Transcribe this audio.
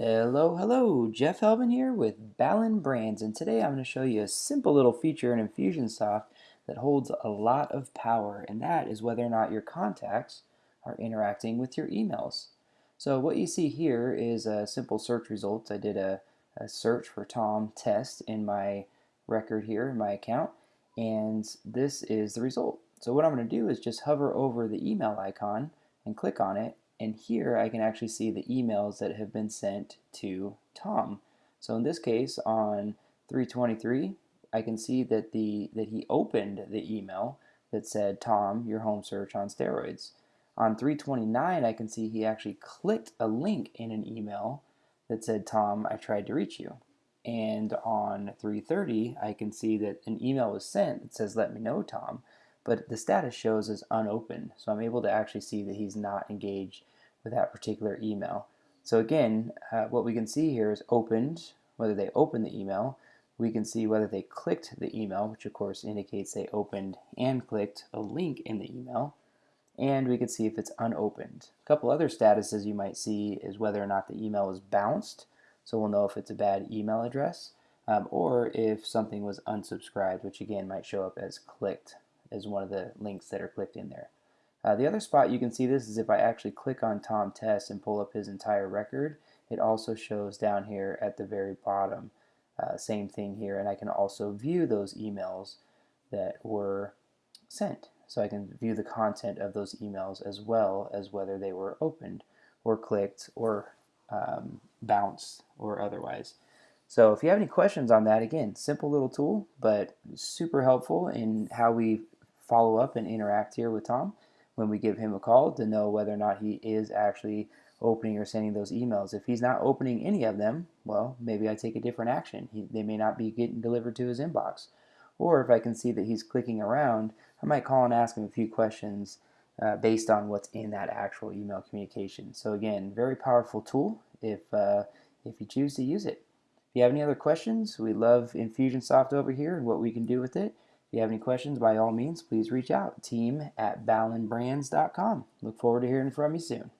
Hello, hello, Jeff Helbin here with Ballon Brands and today I'm going to show you a simple little feature in Infusionsoft that holds a lot of power and that is whether or not your contacts are interacting with your emails. So what you see here is a simple search results. I did a, a search for Tom Test in my record here in my account and this is the result. So what I'm going to do is just hover over the email icon and click on it and here I can actually see the emails that have been sent to Tom. So in this case on 323 I can see that the that he opened the email that said Tom your home search on steroids. On 329 I can see he actually clicked a link in an email that said Tom I tried to reach you. And on 330 I can see that an email was sent that says let me know Tom but the status shows as unopened. So I'm able to actually see that he's not engaged with that particular email. So again, uh, what we can see here is opened, whether they opened the email. We can see whether they clicked the email, which of course indicates they opened and clicked a link in the email. And we can see if it's unopened. A couple other statuses you might see is whether or not the email was bounced. So we'll know if it's a bad email address. Um, or if something was unsubscribed, which again might show up as clicked as one of the links that are clicked in there. Uh, the other spot you can see this is if I actually click on Tom Test and pull up his entire record, it also shows down here at the very bottom. Uh, same thing here, and I can also view those emails that were sent. So I can view the content of those emails as well as whether they were opened or clicked or um, bounced or otherwise. So if you have any questions on that, again, simple little tool, but super helpful in how we follow up and interact here with Tom when we give him a call to know whether or not he is actually opening or sending those emails. If he's not opening any of them, well, maybe I take a different action. He, they may not be getting delivered to his inbox. Or if I can see that he's clicking around, I might call and ask him a few questions uh, based on what's in that actual email communication. So again, very powerful tool if, uh, if you choose to use it. If you have any other questions, we love Infusionsoft over here and what we can do with it. If you have any questions, by all means, please reach out. Team at ballonbrands.com. Look forward to hearing from you soon.